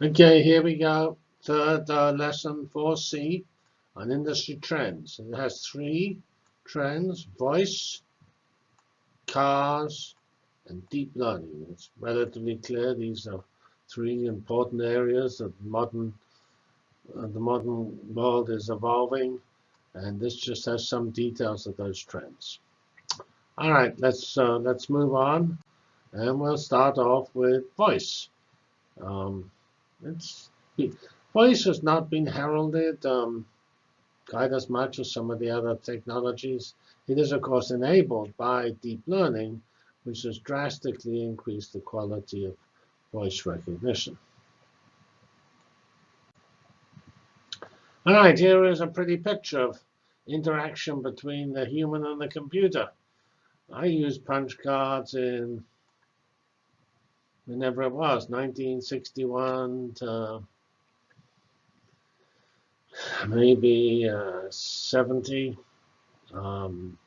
Okay, here we go. Third uh, lesson 4C on industry trends. It has three trends, voice, cars, and deep learning. It's relatively clear these are three important areas that modern uh, the modern world is evolving, and this just has some details of those trends. All right, let's uh, let's move on, and we'll start off with voice. Um, it's voice has not been heralded um, quite as much as some of the other technologies. It is, of course, enabled by deep learning, which has drastically increased the quality of voice recognition. All right, here is a pretty picture of interaction between the human and the computer. I used punch cards in whenever it was, 1961 to maybe uh, 70. Um,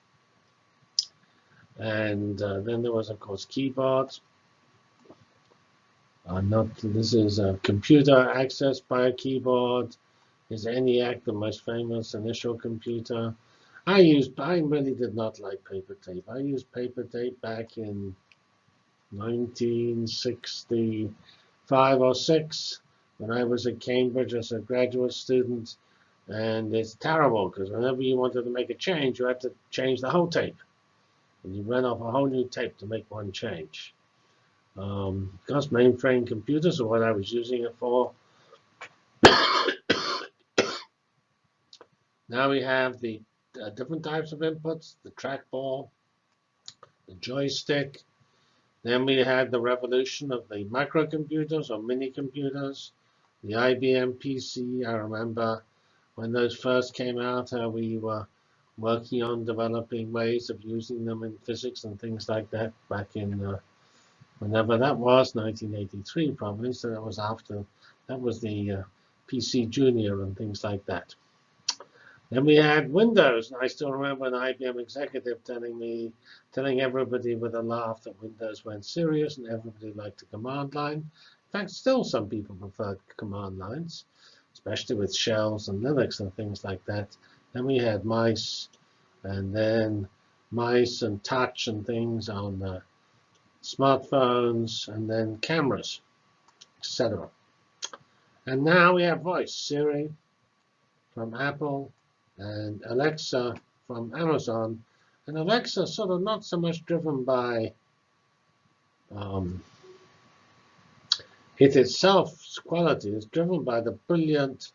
and uh, then there was, of course, keyboards. Uh, not this is a computer accessed by a keyboard. Is ENIAC the most famous initial computer? I used. I really did not like paper tape. I used paper tape back in 1965 or 6 when I was at Cambridge as a graduate student. And it's terrible because whenever you wanted to make a change, you had to change the whole tape. And you ran off a whole new tape to make one change. Um, because mainframe computers are what I was using it for. now we have the uh, different types of inputs, the trackball, the joystick, then we had the revolution of the microcomputers or mini computers, the IBM PC. I remember when those first came out, uh, we were working on developing ways of using them in physics and things like that back in uh, whenever that was, 1983 probably. So that was after, that was the uh, PC Junior and things like that. Then we had Windows. And I still remember an IBM executive telling me, telling everybody with a laugh that Windows went serious and everybody liked the command line. In fact, still some people prefer command lines, especially with shells and Linux and things like that. Then we had mice, and then mice and touch and things on the smartphones, and then cameras, etc. And now we have voice, Siri from Apple, and Alexa from Amazon. And Alexa sort of not so much driven by um, it itself's quality. It's driven by the brilliant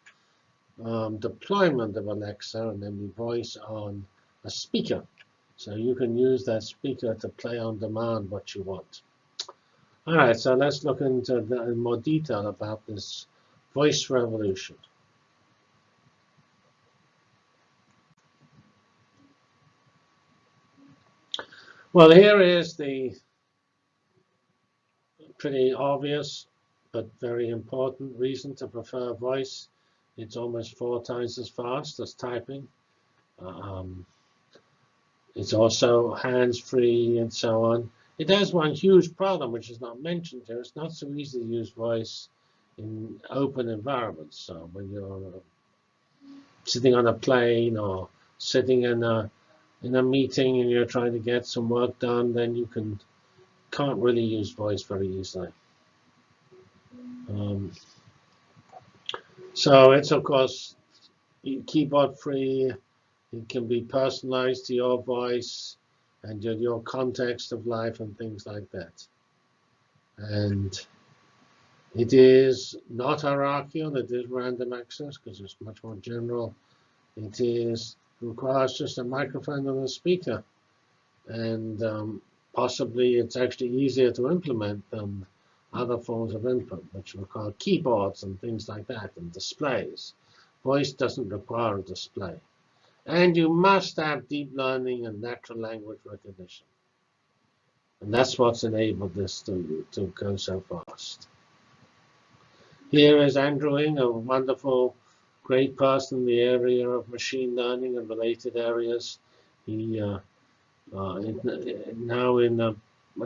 um, deployment of Alexa and then the voice on a speaker. So you can use that speaker to play on demand what you want. All right, so let's look into the, in more detail about this voice revolution. Well, here is the pretty obvious but very important reason to prefer voice. It's almost four times as fast as typing. Um, it's also hands-free and so on. It has one huge problem, which is not mentioned here. It's not so easy to use voice in open environments. So when you're sitting on a plane or sitting in a in a meeting and you're trying to get some work done, then you can can't really use voice very easily. Um, so it's of course keyboard free. It can be personalized to your voice and your, your context of life and things like that. And it is not hierarchical. It is random access because it's much more general. It is requires just a microphone and a speaker. And um, possibly it's actually easier to implement than other forms of input, which require keyboards and things like that, and displays. Voice doesn't require a display. And you must have deep learning and natural language recognition. And that's what's enabled this to, to go so fast. Here is Andrew Ng, a wonderful great person in the area of machine learning and related areas. He uh, uh, now in uh,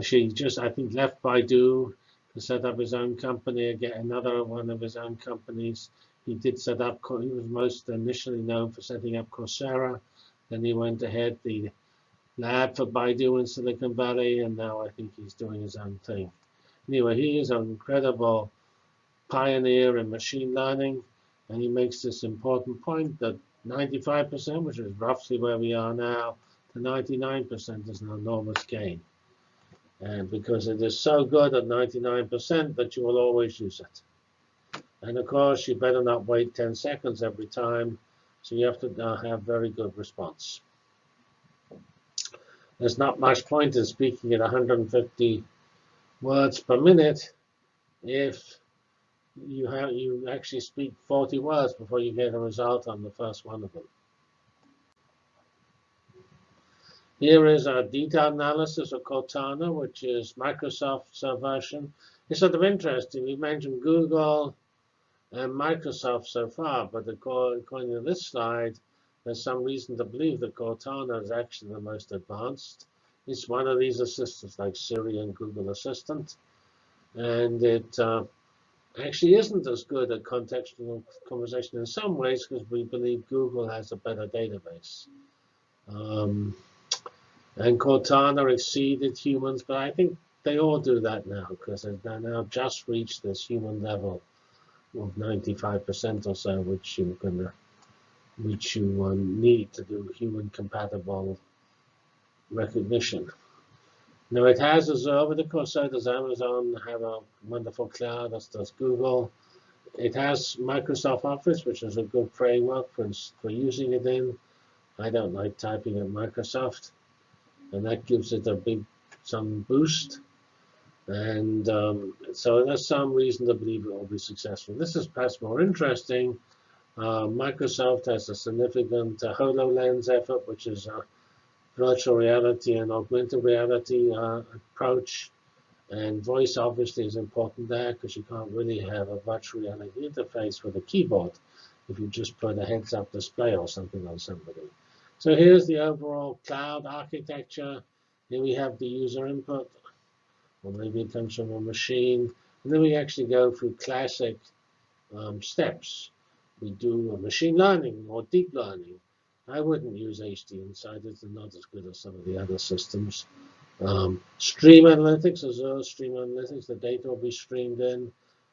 she just I think left Baidu. to set up his own company again, another one of his own companies. He did set up, he was most initially known for setting up Coursera. Then he went ahead the lab for Baidu in Silicon Valley, and now I think he's doing his own thing. Anyway, he is an incredible pioneer in machine learning, and he makes this important point that 95%, which is roughly where we are now, to 99% is an enormous gain. And because it is so good at 99% that you will always use it. And of course, you better not wait 10 seconds every time, so you have to uh, have very good response. There's not much point in speaking at 150 words per minute if you have you actually speak 40 words before you get a result on the first one of them. Here is a detailed analysis of Cortana, which is Microsoft's version. It's sort of interesting. We mentioned Google and Microsoft so far, but according to this slide, there's some reason to believe that Cortana is actually the most advanced. It's one of these assistants like Siri and Google Assistant. And it uh, actually isn't as good at contextual conversation in some ways because we believe Google has a better database. Um, and Cortana exceeded humans, but I think they all do that now because they've now just reached this human level of 95% or so, which you can, which you um, need to do human compatible recognition. Now it has Azure, but of course does Amazon, have a wonderful cloud, as does Google. It has Microsoft Office, which is a good framework for, for using it in. I don't like typing at Microsoft, and that gives it a big some boost. And um, so there's some reason to believe it will be successful. This is perhaps more interesting. Uh, Microsoft has a significant uh, HoloLens effort, which is a virtual reality and augmented reality uh, approach. And voice obviously is important there because you can't really have a virtual reality interface with a keyboard if you just put a heads-up display or something on somebody. So here's the overall cloud architecture. Here we have the user input, or maybe it comes from a machine. And then we actually go through classic um, steps. We do machine learning or deep learning. I wouldn't use HDInsight's. They're not as good as some of the other systems. Um, stream analytics, Azure Stream Analytics, the data will be streamed in.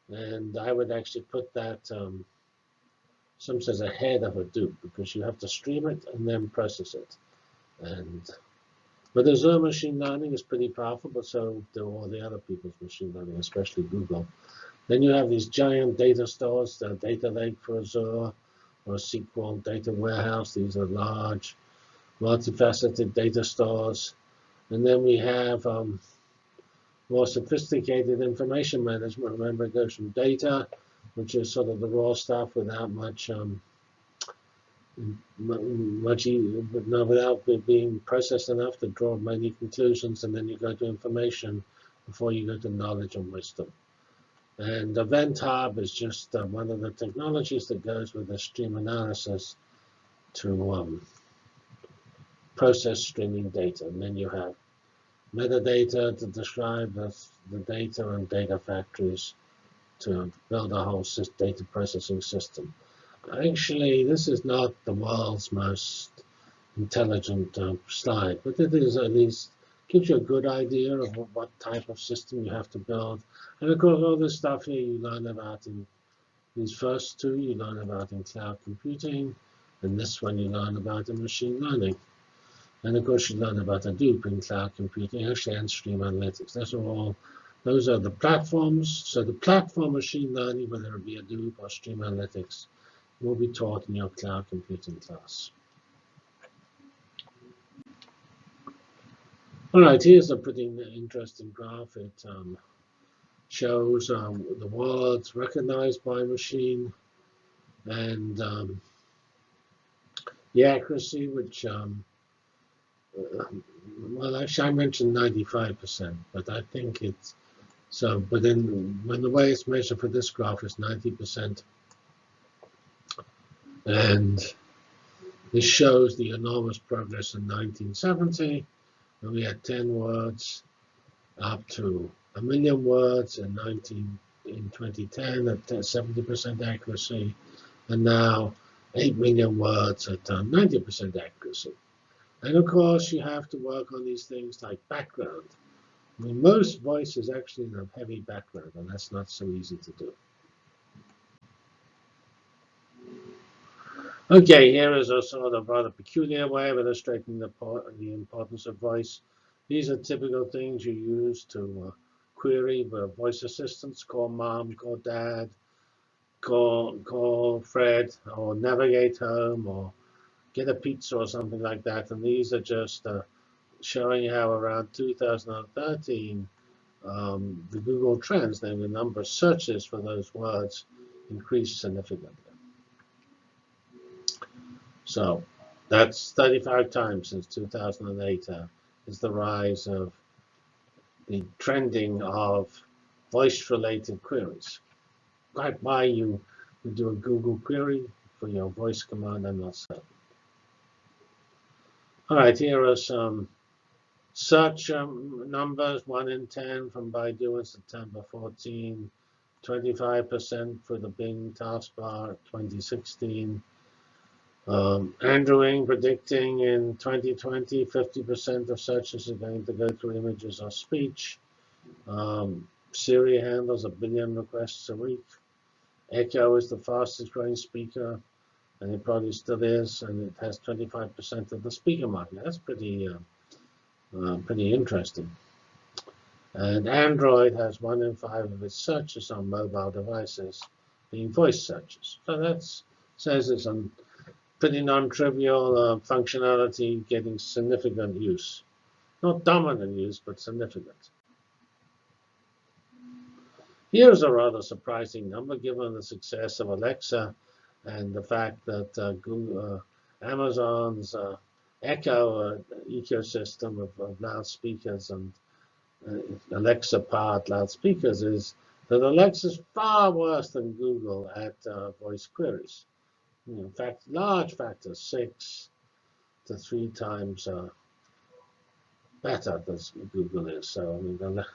And I would actually put that, um, some says ahead of Hadoop, because you have to stream it and then process it. And But Azure machine learning is pretty powerful, but so do all the other people's machine learning, especially Google. Then you have these giant data stores, the data lake for Azure, or SQL data warehouse. These are large, multifaceted data stores. And then we have um, more sophisticated information management. Remember, it goes from data, which is sort of the raw stuff without much, um, much, no, without being processed enough to draw many conclusions. And then you go to information before you go to knowledge and wisdom. And Event Hub is just uh, one of the technologies that goes with the stream analysis to um, process streaming data. And then you have metadata to describe the, the data and data factories to build a whole data processing system. Actually, this is not the world's most intelligent uh, slide, but it is at least gives you a good idea of what, type of system you have to build. And of course, all this stuff here you learn about in these first two, you learn about in cloud computing, and this one you learn about in machine learning. And of course, you learn about Hadoop in cloud computing, actually, and stream analytics. Those are all, those are the platforms. So the platform machine learning, whether it be Hadoop or stream analytics, will be taught in your cloud computing class. All right, here's a pretty interesting graph. It um, shows um, the words recognized by machine and um, the accuracy, which, um, uh, well, actually, I mentioned 95%, but I think it's so. But then, when the way it's measured for this graph is 90%, and this shows the enormous progress in 1970 and we had 10 words up to a million words in 19 in 2010 at 70% accuracy, and now 8 million words at 90% uh, accuracy. And of course, you have to work on these things like background. I mean, most voice is actually a heavy background, and that's not so easy to do. Okay, here is a sort of rather peculiar way of illustrating the, the importance of voice. These are typical things you use to uh, query the voice assistants, call mom, call dad, call, call Fred, or navigate home, or get a pizza or something like that. And these are just uh, showing how around 2013, um, the Google Trends, namely the number of searches for those words, increased significantly. So that's 35 times since 2008 uh, is the rise of the trending of voice-related queries. Like why you do a Google query for your voice command, I'm not certain. All right, here are some search um, numbers, 1 in 10 from Baidu in September 14, 25% for the Bing taskbar 2016, um, Andrew Ng predicting in 2020, 50% of searches are going to go through images or speech. Um, Siri handles a billion requests a week. Echo is the fastest growing speaker, and it probably still is, and it has 25% of the speaker market. That's pretty, uh, uh, pretty interesting. And Android has one in five of its searches on mobile devices being voice searches. So that says it's on pretty non-trivial uh, functionality getting significant use. Not dominant use, but significant. Here's a rather surprising number given the success of Alexa and the fact that uh, Google, uh, Amazon's uh, Echo uh, ecosystem of, of, loudspeakers and uh, Alexa-powered loudspeakers is that Alexa is far worse than Google at voice queries in fact, large factors, six to three times uh, better than Google is. So I mean,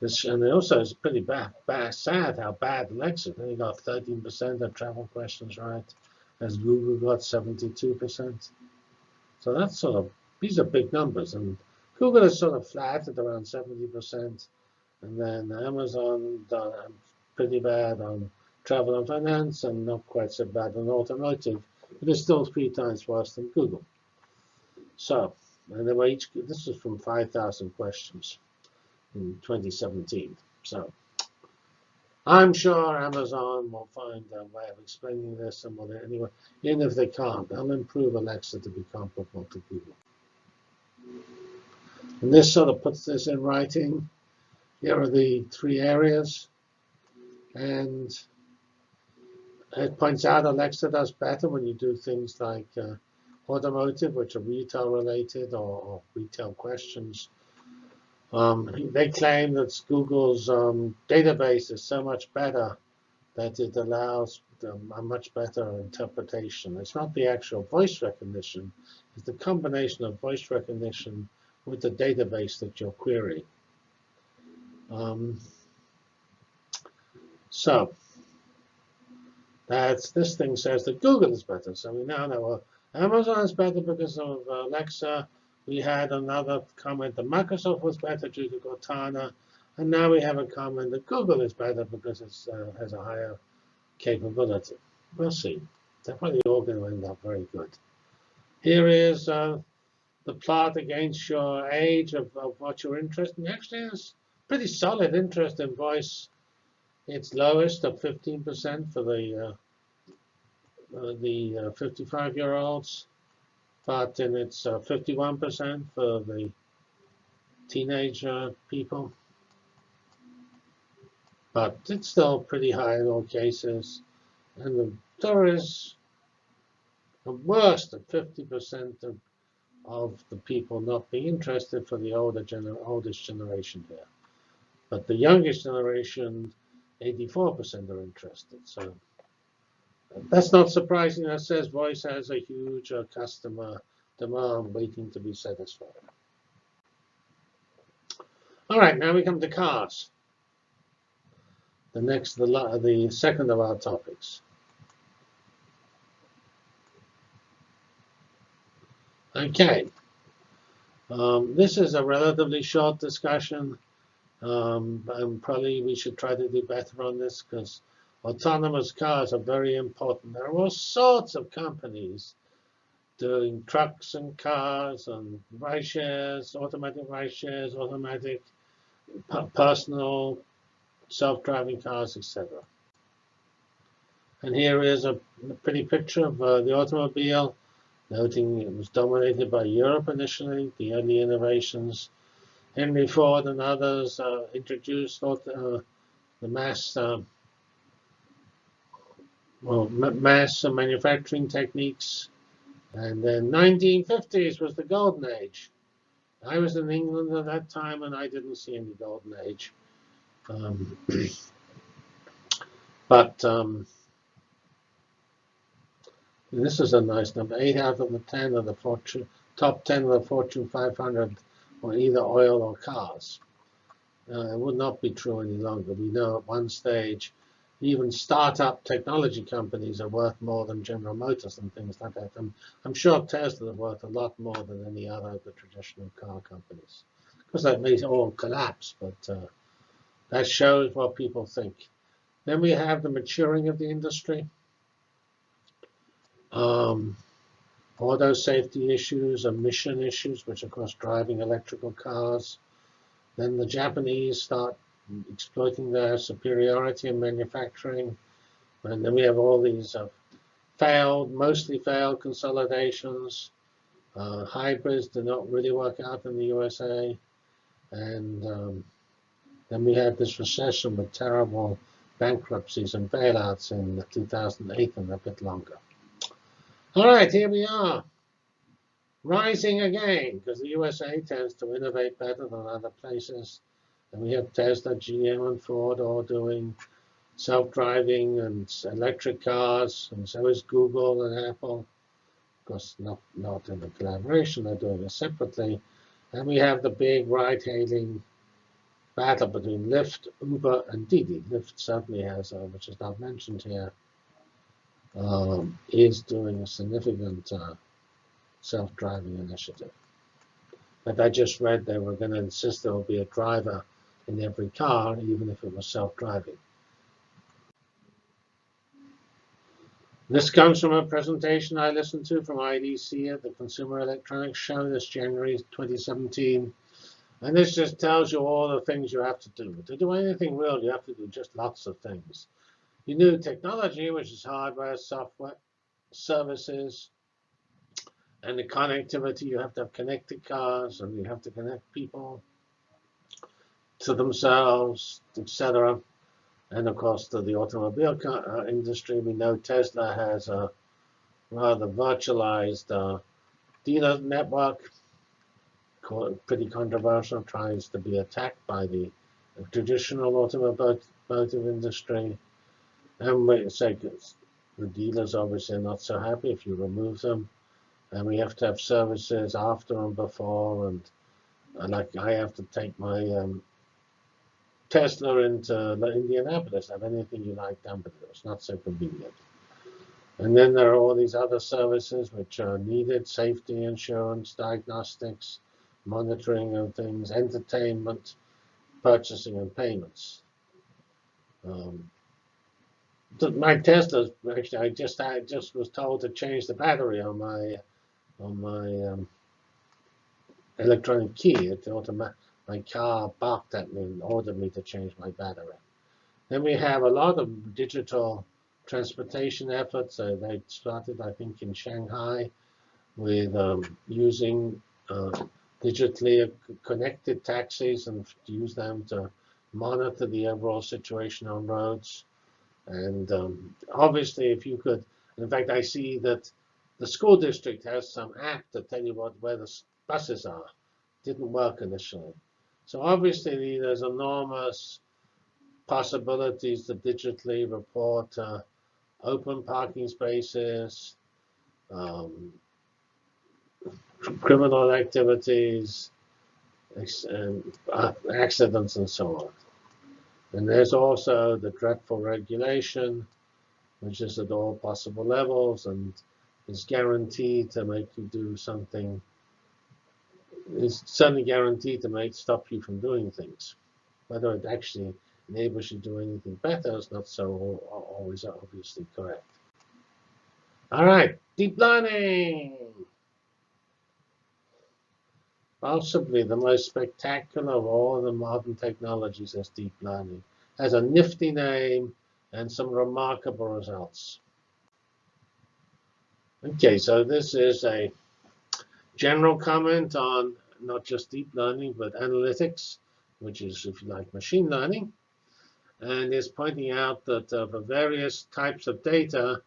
this, and also it's pretty bad, bad, sad how bad Alexa. They got 13% of travel questions right, as Google got 72%. So that's sort of these are big numbers, and Google is sort of flat at around 70%, and then Amazon pretty bad on travel and finance, and not quite so bad on automotive, but it's still three times worse than Google. So, and they were each, this was from 5,000 questions in 2017. So, I'm sure Amazon will find a way of explaining this and will anyway, even if they can't, they'll improve Alexa to be comparable to Google. And this sort of puts this in writing. Here are the three areas. And it points out Alexa does better when you do things like uh, automotive, which are retail related or, retail questions. Um, they claim that Google's um, database is so much better that it allows um, a much better interpretation. It's not the actual voice recognition, it's the combination of voice recognition with the database that you're querying. Um, so that's this thing says that Google is better. So we now know well, Amazon is better because of Alexa. We had another comment that Microsoft was better due to Cortana. And now we have a comment that Google is better because it uh, has a higher capability. We'll see. Definitely all going to end up very good. Here is uh, the plot against your age of, of what you're interested in. Actually, it's pretty solid interest in voice its lowest of 15% for the uh, uh, the 55-year-olds, but then it's 51% for the teenage people. But it's still pretty high in all cases. And the, is the worst of 50% of, of the people not being interested for the older gener oldest generation here. But the youngest generation 84% are interested. So that's not surprising. That says voice has a huge uh, customer demand waiting to be satisfied. All right, now we come to cars. the next, the, the second of our topics. Okay. Um, this is a relatively short discussion. Um, and probably we should try to do better on this because autonomous cars are very important. There are all sorts of companies doing trucks and cars and ride shares, automatic ride shares, automatic personal self-driving cars, etc. And here is a pretty picture of uh, the automobile, noting it was dominated by Europe initially, the early innovations. Henry Ford and others uh, introduced uh, the mass um, well, mass manufacturing techniques and then 1950s was the golden age. I was in England at that time, and I didn't see any golden age. Um, but um, this is a nice number. Eight out of the ten of the fortune, top ten of the Fortune 500 were either oil or cars. Uh, it would not be true any longer. We know at one stage even startup technology companies are worth more than General Motors and things like that. I'm, I'm sure Tesla is worth a lot more than any other of the traditional car companies. Because that may all collapse, but uh, that shows what people think. Then we have the maturing of the industry. Um, auto safety issues, emission issues, which of course driving electrical cars. Then the Japanese start exploiting their superiority in manufacturing. And then we have all these uh, failed, mostly failed consolidations. Uh, hybrids do not really work out in the USA. And um, then we had this recession with terrible bankruptcies and bailouts in 2008 and a bit longer. All right, here we are. Rising again, because the USA tends to innovate better than other places. And we have Tesla, GM, and Ford all doing self-driving and electric cars, and so is Google and Apple. Of course, not, not in a collaboration, they're doing it separately. And we have the big ride-hailing battle between Lyft, Uber, and Didi. Lyft certainly has, uh, which is not mentioned here, um, is doing a significant uh, self-driving initiative. But I just read they were going to insist there will be a driver in every car, even if it was self-driving. This comes from a presentation I listened to from IDC at the Consumer Electronics Show this January 2017. And this just tells you all the things you have to do. To do anything real, you have to do just lots of things. Need technology, which is hardware, software, services, and the connectivity. You have to have connected cars, and you have to connect people to themselves, etc. And of course, to the automobile uh, industry, we know Tesla has a rather virtualized uh, dealer network, pretty controversial, tries to be attacked by the traditional automotive industry. And we say the dealers obviously are not so happy if you remove them. And we have to have services after and before. And, and like I have to take my um, Tesla into Indianapolis have anything you like down below. It's not so convenient. And then there are all these other services which are needed, safety insurance, diagnostics, monitoring of things, entertainment, purchasing and payments. Um, my Tesla, actually, I just I just was told to change the battery on my on my um, electronic key. It automatic my car barked at me and ordered me to change my battery. Then we have a lot of digital transportation efforts. Uh, they started, I think, in Shanghai with um, using uh, digitally connected taxis and use them to monitor the overall situation on roads. And um, obviously, if you could, in fact, I see that the school district has some app to tell you what where the buses are. Didn't work initially. So obviously, there's enormous possibilities to digitally report uh, open parking spaces, um, criminal activities, and uh, accidents, and so on. And there's also the dreadful regulation, which is at all possible levels and is guaranteed to make you do something, is certainly guaranteed to make stop you from doing things. Whether it actually enables you to do anything better is not so always obviously correct. All right, deep learning. Possibly the most spectacular of all the modern technologies is deep learning. It has a nifty name and some remarkable results. Okay, so this is a general comment on not just deep learning, but analytics, which is, if you like, machine learning. And is pointing out that uh, for various types of data,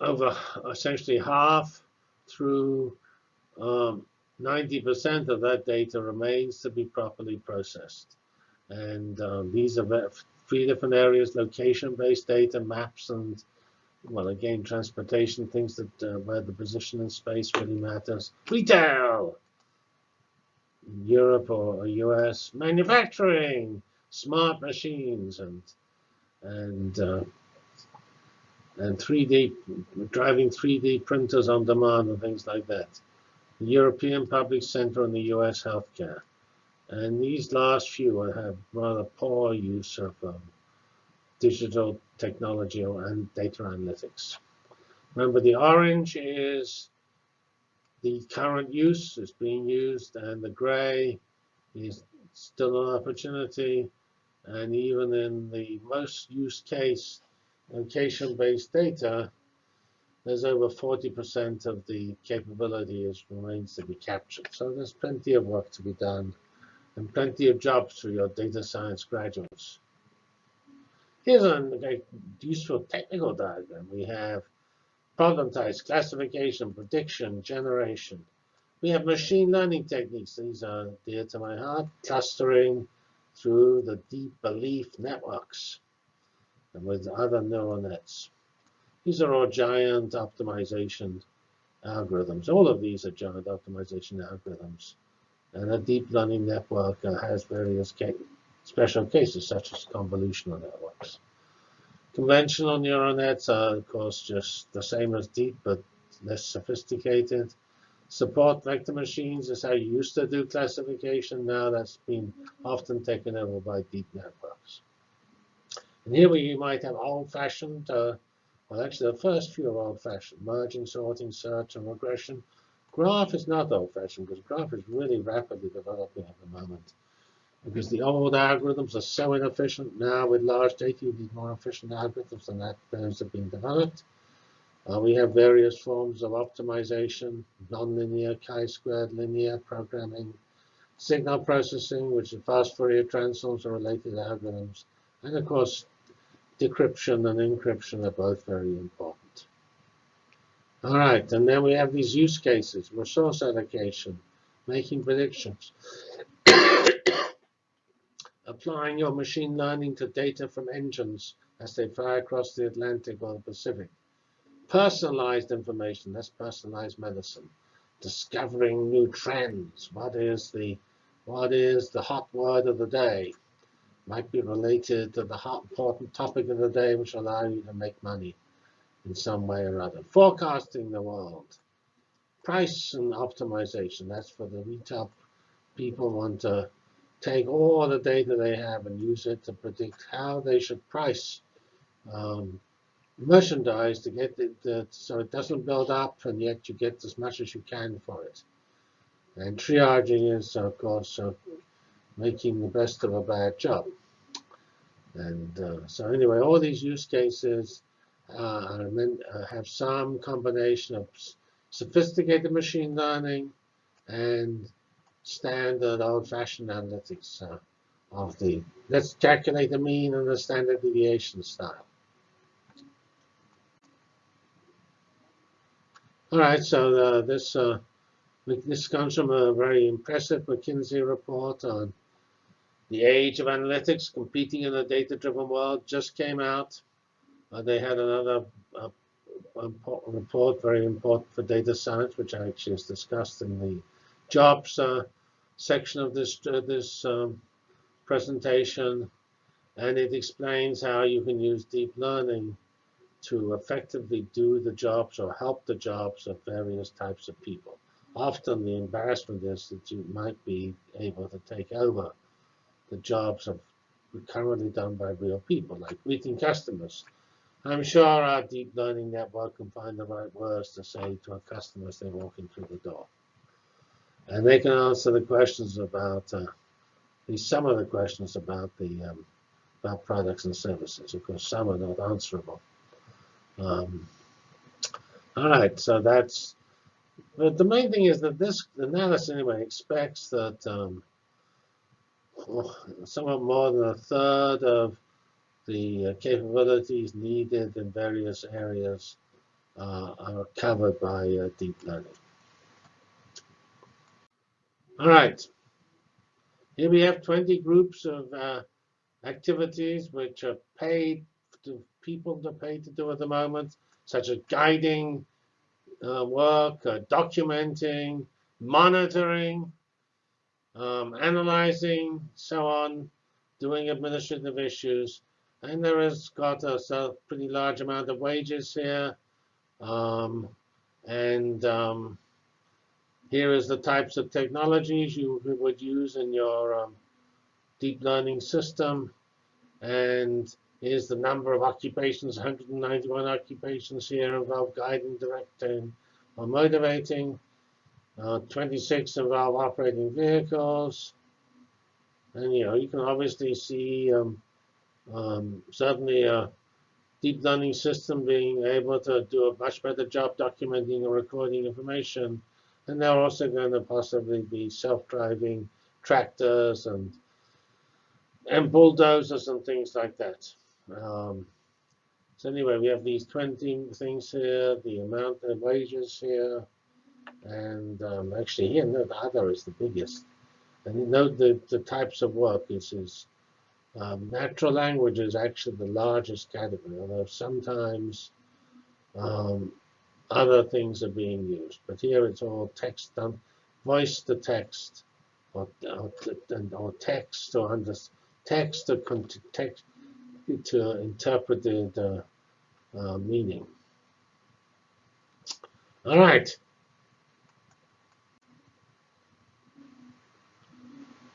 over essentially half through 90% um, of that data remains to be properly processed. And um, these are three different areas, location-based data, maps, and, well, again, transportation, things that uh, where the position in space really matters. Retail, Europe or US, manufacturing, smart machines, and and uh, and 3D driving 3D printers on demand and things like that. The European Public Sector and the US healthcare. And these last few have rather poor use of um, digital technology and data analytics. Remember, the orange is the current use is being used, and the gray is still an opportunity. And even in the most used case, location-based data, there's over 40% of the capability is remains to be captured. So there's plenty of work to be done and plenty of jobs for your data science graduates. Here's a useful technical diagram. We have problem types, classification, prediction, generation. We have machine learning techniques. These are dear to my heart. Clustering through the deep belief networks and with other neural nets. These are all giant optimization algorithms. All of these are giant optimization algorithms. And a deep learning network uh, has various ca special cases, such as convolutional networks. Conventional neural nets are, of course, just the same as deep, but less sophisticated. Support vector machines is how you used to do classification. Now that's been often taken over by deep networks. And here we might have old-fashioned, uh, well, actually the first few are old-fashioned, merging, sorting, search, and regression. Graph is not old-fashioned because graph is really rapidly developing at the moment. Because the old algorithms are so inefficient now with large data, you need more efficient algorithms and that those have been developed. Uh, we have various forms of optimization, nonlinear, chi-squared, linear programming, signal processing, which is fast Fourier transforms and related algorithms, and of course, decryption and encryption are both very important. All right, and then we have these use cases, resource allocation, making predictions, applying your machine learning to data from engines as they fly across the Atlantic or the Pacific. Personalized information, that's personalized medicine. Discovering new trends. What is the what is the hot word of the day? Might be related to the hot important topic of the day, which allow you to make money in some way or other. Forecasting the world. Price and optimization. That's for the retail people want to take all the data they have and use it to predict how they should price um, merchandise to get it so it doesn't build up and yet you get as much as you can for it. And triaging is, of course, making the best of a bad job. And uh, so anyway, all these use cases uh, uh, have some combination of sophisticated machine learning and standard old-fashioned analytics uh, of the, let's calculate the mean and the standard deviation style. All right, so uh, this uh, this comes from a very impressive McKinsey report on the age of analytics competing in a data-driven world just came out. Uh, they had another uh, report, very important for data science, which actually is discussed in the jobs uh, section of this uh, this um, presentation. And it explains how you can use deep learning to effectively do the jobs or help the jobs of various types of people. Often the embarrassment is that you might be able to take over the jobs of currently done by real people, like greeting customers. I'm sure our deep learning network can find the right words to say to a customer as they walk in through the door. And they can answer the questions about, uh, at least some of the questions about the um, about products and services. Of course, some are not answerable. Um, all right, so that's, but the main thing is that this analysis anyway expects that um, somewhat more than a third of the uh, capabilities needed in various areas uh, are covered by uh, deep learning. All right. Here we have 20 groups of uh, activities which are paid to people to pay to do at the moment, such as guiding uh, work, uh, documenting, monitoring, um, analyzing, so on, doing administrative issues. And there has got a, pretty large amount of wages here. Um, and um, here is the types of technologies you would use in your um, deep learning system. And here's the number of occupations, 191 occupations here involve guiding, directing, or motivating. Uh, 26 involve operating vehicles. And you know, you can obviously see um, um, certainly a deep learning system being able to do a much better job documenting and recording information. And they're also going to possibly be self-driving tractors and and bulldozers and things like that. Um, so anyway, we have these 20 things here, the amount of wages here, and um, actually here, no, the other is the biggest. And you note the, the types of work. This is um, natural language is actually the largest category, although sometimes um, other things are being used. But here it's all text done, voice to text, or, or, or text to understand text to text to interpret the uh, meaning. All right.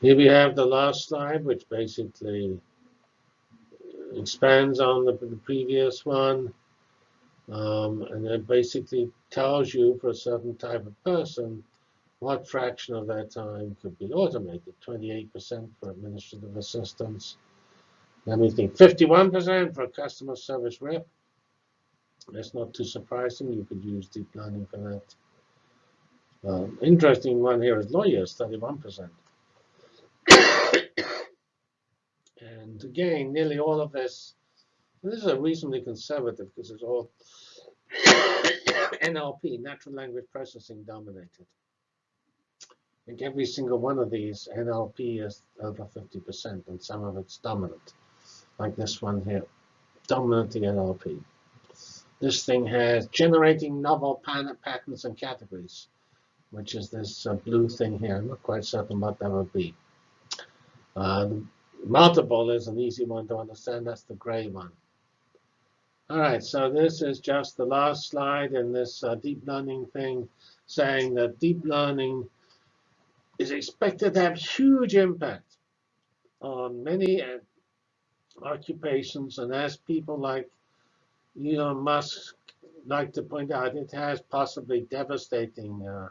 Here we have the last slide, which basically expands on the, the previous one. Um, and it basically tells you for a certain type of person what fraction of their time could be automated. 28% for administrative assistants. Let me think, 51% for a customer service rep. That's not too surprising. You could use deep learning for that. Um, interesting one here is lawyers, 31%. And again, nearly all of this, this is a reasonably conservative because it's all NLP, natural language processing dominated. Like every single one of these, NLP is over 50%, and some of it's dominant, like this one here, dominantly NLP. This thing has generating novel patterns and categories, which is this uh, blue thing here. I'm not quite certain what that would be. Uh, Multiple is an easy one to understand. That's the gray one. All right, so this is just the last slide in this uh, deep learning thing, saying that deep learning is expected to have huge impact on many uh, occupations. And as people like Elon Musk like to point out, it has possibly devastating uh,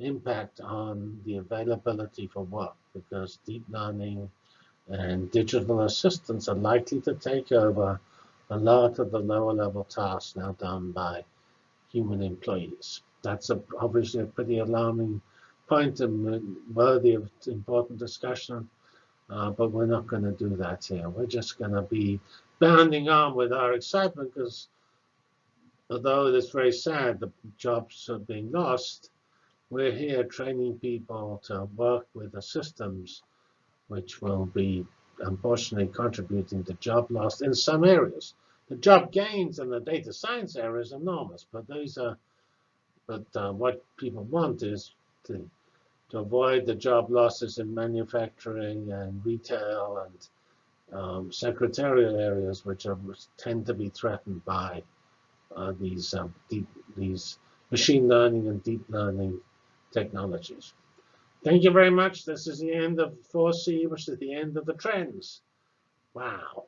impact on the availability for work because deep learning and digital assistants are likely to take over a lot of the lower level tasks now done by human employees. That's a, obviously a pretty alarming point and worthy of important discussion, uh, but we're not going to do that here. We're just going to be bounding on with our excitement because although it's very sad the jobs are being lost, we're here training people to work with the systems which will be unfortunately contributing to job loss in some areas. The job gains in the data science area is enormous, but these are, but uh, what people want is to, to avoid the job losses in manufacturing and retail and um, secretarial areas, which are, tend to be threatened by uh, these um, deep, these machine learning and deep learning technologies. Thank you very much. This is the end of 4C, which is the end of the trends. Wow.